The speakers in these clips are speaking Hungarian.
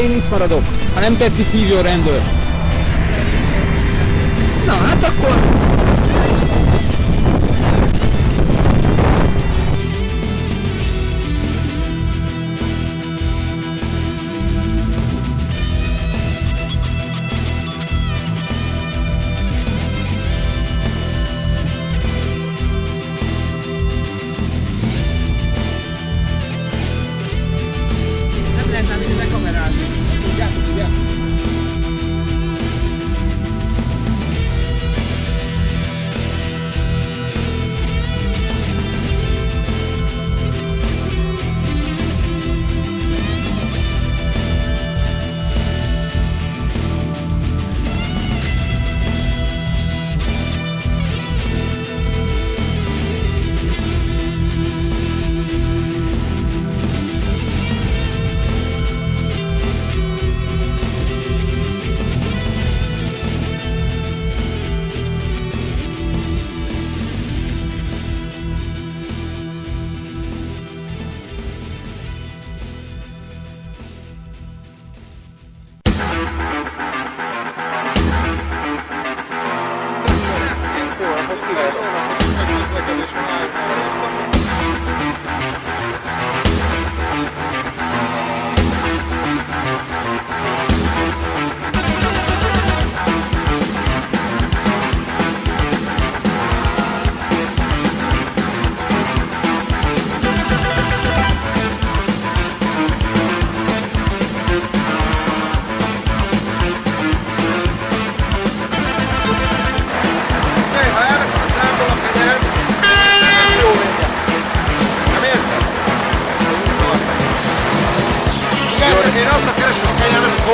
én itt maradok. Ha nem tetszik, hívjon rendőr. Na, hát akkor...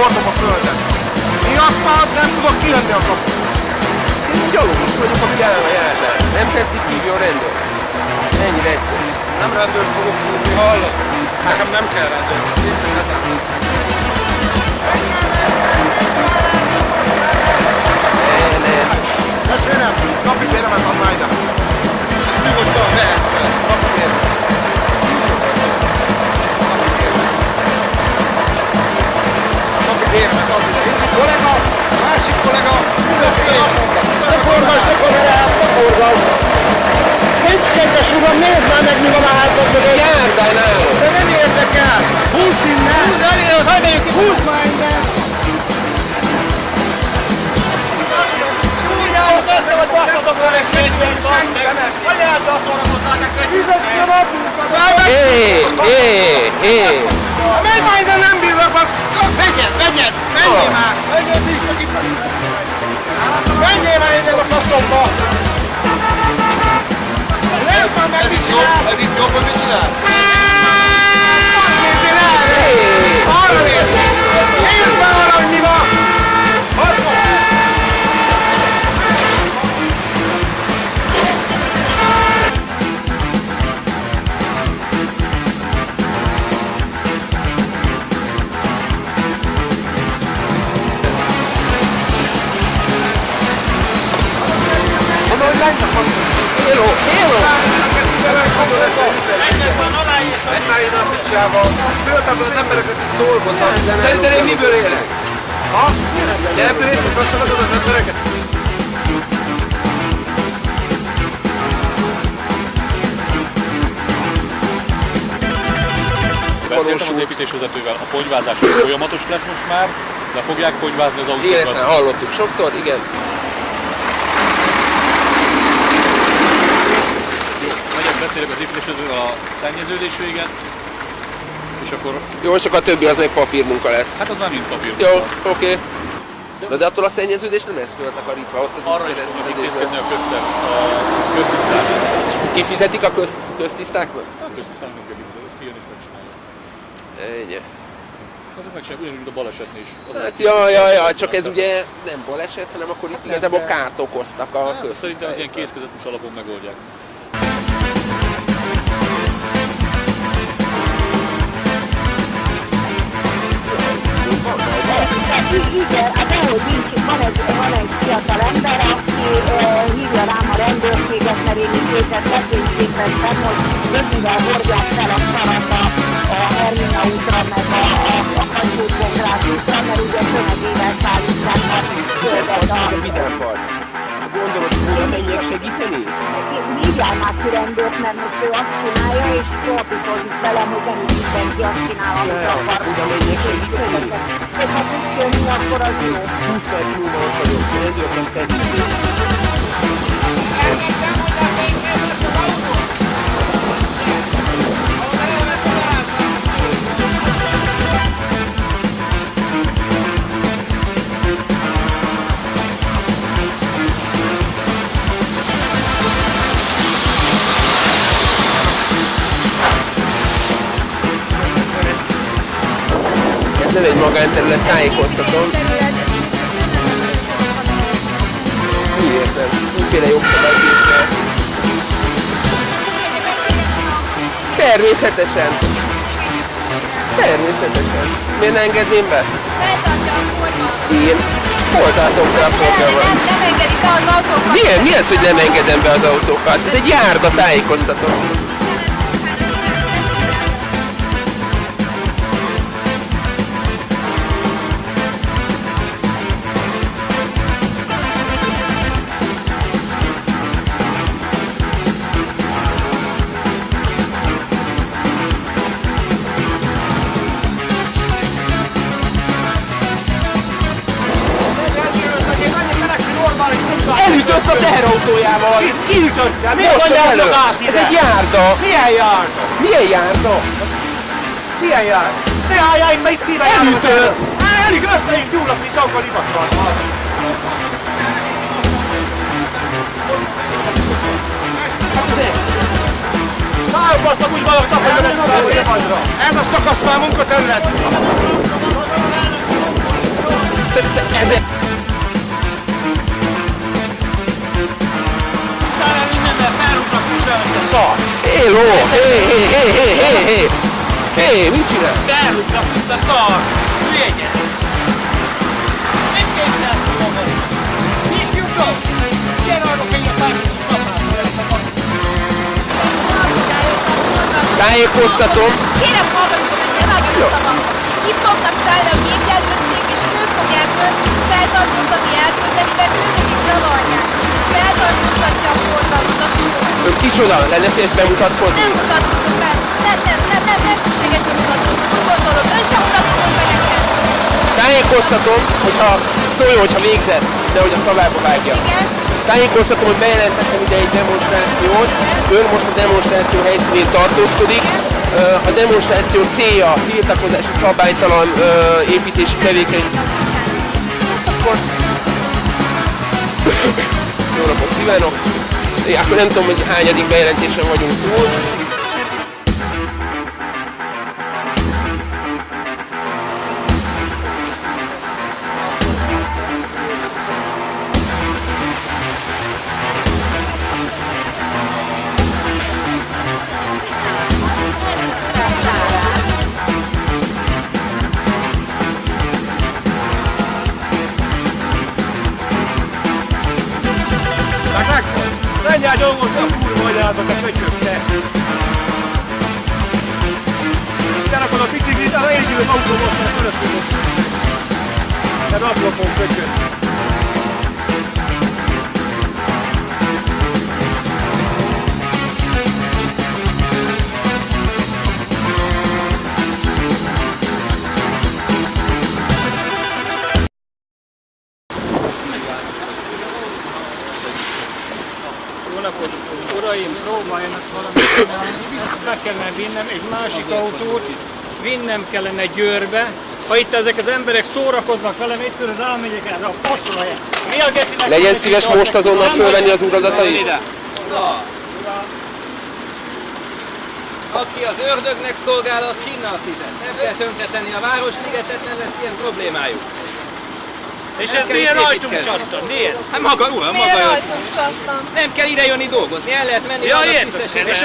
hordom a földet. Miattad nem tudok kijönni a kaput. Én gyalogos vagyok, aki jelen a járnál. Nem tetszik, hívjon rendőr. Ennyire egyszerű. Nem rendőrt fogok hívni, hallod? Nekem nem kell rendőr. Meg ezen. Ne, ne. Testvérem, napi béremet add már ide. Nyugodtan vehetsz Napi béremet add ide. Egyik kollega, másik kollega, mindenféle naponta. Ne forgasd, ne kamerát, ne forgasd. Nincs kedves uram, nézd már meg, mi van a hátad mögött. Járdál Hé, hé, hé. Menj már innen, nem bírok, az... Vegyed, vegyed, menjél már! Menjél vissza ki! Menjél már innen a faszomba! Nézd már meg, mit csinálsz! Ez itt jobb, mit csinálsz? Hello, hello. Menj már ide a picsába! Föltem az embereket itt dolgoznak. Szerinted én miből élek? Ha? Ebből észre köszönöd az embereket? Beszéltem az építésvezetővel, a ponyvázás folyamatos lesz most már, le fogják ponyvázni az autókat. hallottuk sokszor, igen. Beszélek az építésvezetővel a szennyeződés véget, és akkor, Jó, csak a többi az meg papírmunka lesz. hát az már mind papír. Jó, oké. Na de attól a szennyeződés nem lesz föltakarítva ott az Arra is fognak intézkedni a köztem, a köztisztán. Kifizetik a köz, köztisztáknak? A köztisztán nem kell kifizet, ez kijön és megcsinálja. Ennyi. Azok meg sem, ugyanúgy, a balesetnél is. Az Hát ja, ja, ja, csak ez ugye nem baleset, hanem akkor itt igazából kárt okoztak a Hát, szerintem az ilyen köztisztáknak. kézkezetes alapon megoldják. Igen, hát ahogy nincs, van egy, van egy fiatal ember, aki hívja rám a rendőrséget, mert én is őket vetésképpen hogy mennyivel hordják fel a szarat a, a Hermina útra, meg a, a, a Kacsót-Bográt útra, mert ugye tömegével szállítják a földet a... Hogy oda menjek segíteni? Hívjál már ki rendőrt, mert most ő azt csinálja, és torpitozik velem, hogy nem is mindenki azt csinál, amit akar. oda menjek segíteni? És ha tudsz jönni, akkor az jó. 20 perc múlva ott vagyok, rendőrnek tetszik. Elkezdtem, hogy nem egy magánterület, tájékoztatom. Úgy értem, úgyféle el. Természetesen. Természetesen. Miért ne engedném be? A forgalmat. Én? Hol tartom be a forgalmat? nem, nem engedi be az autókat. Milyen? Mi az, hogy nem engedem be az autókat? Ez egy járda, tájékoztatom. Az hogy elő. gáz Ez egy járda! Milyen járda? Milyen járda? Milyen járda? Ne álljál itt, itt szíve Elütött! Elég össze is gyúlok, mint akkor igazgatva. Szállbasztak úgy valaknak, hogy. Ez a szakasz már munkaterület. Ez, ez, Utána szar. Hello! Hé, hé, hé, hé, hé, hé! Hé, mit csinál? Felrúgnak, mint a szar. Hülye gyerek. Mit képzelsz ki magad? Nincs lyukod? Gyere arra, hogy a. Tájékoztatom. Kérem, hallgasson meg, ne vágjon a szavamhoz. Itt fognak szállni a gépjárműcég, és ők fogják önt feltartóztatni, elküldeni, mert őket itt zavarják. Feltartóztatja a forgalmat, a sor. Ön kicsoda? Lenne szíves bemutatkozni? Nem mutatkozom be. Nem, nem, nem, nem, nem szükséges, hogy mutatkozom. Úgy gondolom, ön sem mutatkozom be nekem. Tájékoztatom, hogyha szóljon, hogyha végzett, de hogy a szavába vágja. Igen? Tájékoztatom, hogy bejelentettem ide egy demonstrációt. Ön most a demonstráció helyszínén tartózkodik. Ö, A demonstráció célja tiltakozási szabálytalan ö, építési tevékenység. Akkor... Kívánok! Akkor nem tudom, hogy hányadik bejelentésen vagyunk túl. Anyádat a köcsökre. Terakod a biciklit, a egyébként autóból szeret fölösleges. Te rablopon köcsög. Jó napot, uraim, próbáljanak valamit csinálni, be kellene vinnem egy másik autót, vinnem kellene Győrbe. Ha itt ezek az emberek szórakoznak velem, egyszerűen rámegyek erre a pacsolajára. Mi a gecinek? Legyen szíves most azonnal fölvenni az uradatait. ide. Aki az ördögnek szolgál, az kinnal fizet. Nem kell tönkretenni a városligetet, nem lesz ilyen problémájuk. És Nem ez kell milyen itt ajtunk építkezni. csattan? Miért? Hát maga, uram, maga Miért rajtunk csattam? Nem kell ide jönni dolgozni, el lehet menni, Ja, értem. És